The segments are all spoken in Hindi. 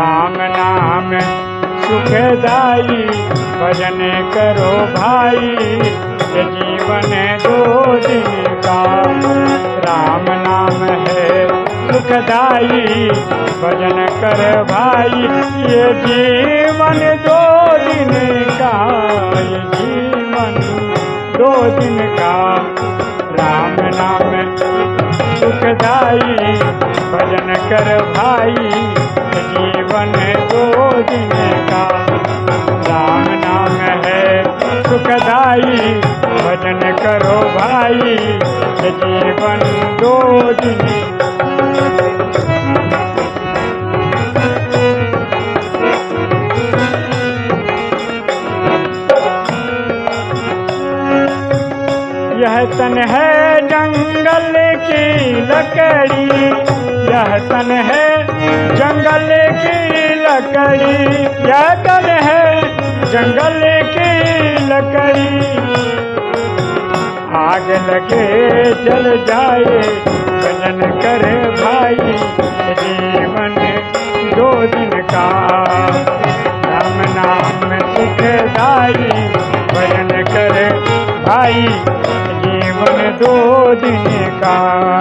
राम नाम। सुखदाई भजन करो भाई। ये जीवन दो दिन का। राम नाम है सुखदाई भजन कर भाई। ये जीवन दो दिन का। ये जीवन दो दिन का। राम नाम सुखदाई भजन कर भाई। नाम है सुखदाई, भजन करो भाई, जीवन दो दिन यह तन है जंगल की लकड़ी, यह तन है जंगल की लकड़ी तन है जंगल की लकड़ी। आग लगे, जल जाए, भजन करे भाई, जीवन दो दिन का। राम नाम सुखदाई, भजन करे भाई, जीवन दो दिन का।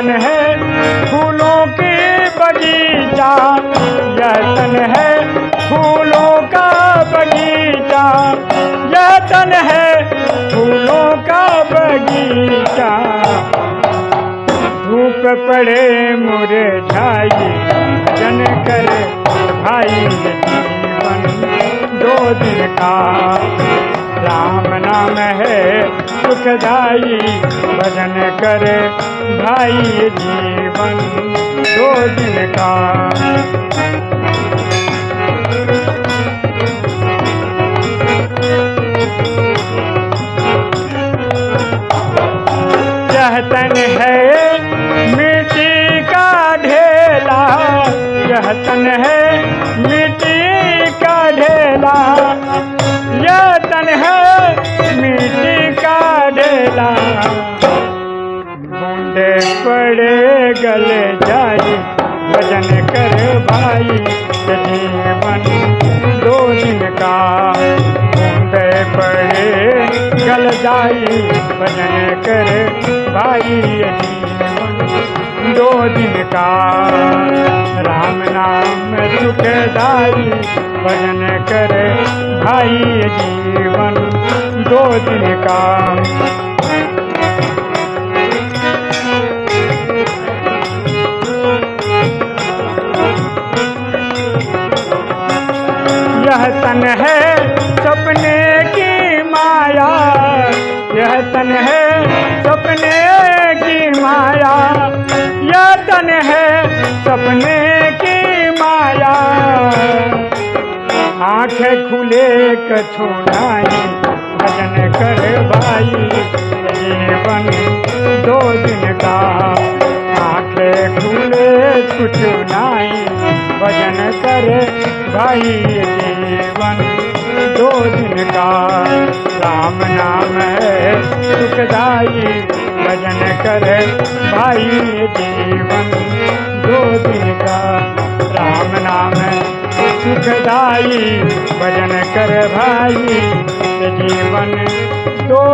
तन है फूलों की बगीचा यह तन है फूलों का बगीचा यह तन है फूलों का बगीचा। धूप पड़े मुरझाई जन कर भाई, जीवन दो दिन का। राम नाम है सुखदाई, भजन कर भाई जीवन दो दिन का। यह तन है मिट्टी का ढेला यह तन है मिट्टी का ढेला यह तन है मिट्टी का ढेला। पड़े गले जाई भजन कर भाई जीवन दो दिन का पड़े, गल जाई भजन कर भाई जीवन दो दिन का राम नाम सुखदाई भजन कर भाई जीवन दो दिन का यह तन है सपने की माया। यह तन है सपने की माया। यह तन है सपने की माया। आँखें खुले कछु नाई भजन कर भाई जीवन दो दिन का। आँखें खुले कुछ नाई भजन कर भाई का राम नाम है सुखदाई भजन करे भाई जीवन। दो दिन का राम नाम है सुखदाई भजन कर भाई जीवन। दो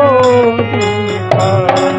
दिन का